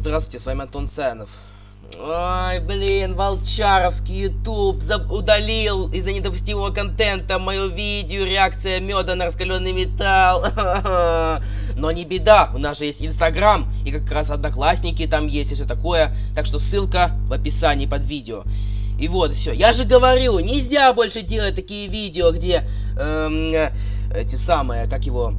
Здравствуйте, с вами Антон Сенов. Ой, блин, Волчаровский YouTube удалил из-за недопустимого контента мое видео реакция меда на раскаленный металл. Но не беда, у нас же есть Инстаграм и как раз Одноклассники там есть и все такое. Так что ссылка в описании под видео. И вот, все. Я же говорю, нельзя больше делать такие видео, где эм, эти самые, как его,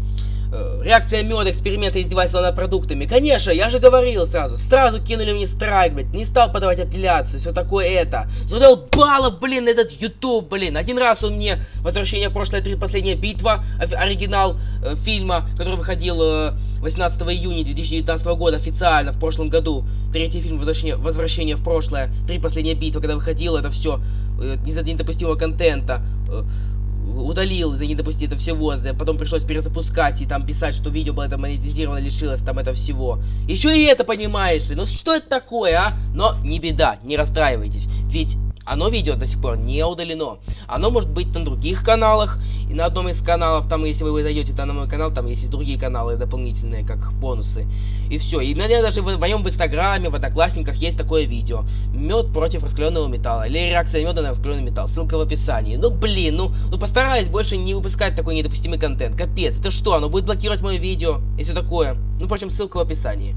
реакция меда, эксперименты издевательства над продуктами. Конечно, я же говорил сразу. Сразу кинули мне страйк, блядь. Не стал подавать апелляцию, все такое это. Задолбало, блин, этот YouTube, блин. Один раз он мне «Возвращение в прошлое. Три последняя битва», оригинал э, фильма, который выходил э, 18 июня 2019 года официально, в прошлом году. Третий фильм «Возвращение, Возвращение в прошлое. Три последняя битва», когда выходил, это все э, из-за недопустимого контента. Э, удалил за недопустить это всего, потом пришлось перезапускать и там писать, что видео было это монетизировано, лишилось там это всего. Еще и это понимаешь ли, ну что это такое, а? Но не беда, не расстраивайтесь, ведь оно видео до сих пор не удалено. Оно может быть на других каналах. И на одном из каналов, там, если вы зайдете там на мой канал, там есть и другие каналы дополнительные, как бонусы. И все. И наверное, даже в, моем в инстаграме, в одноклассниках есть такое видео. Мед против раскаленного металла. Или реакция меда на раскаленный металл. Ссылка в описании. Ну блин, ну, ну постараюсь больше не выпускать такой недопустимый контент. Капец, это что, оно будет блокировать мое видео? И все такое. Ну, впрочем, ссылка в описании.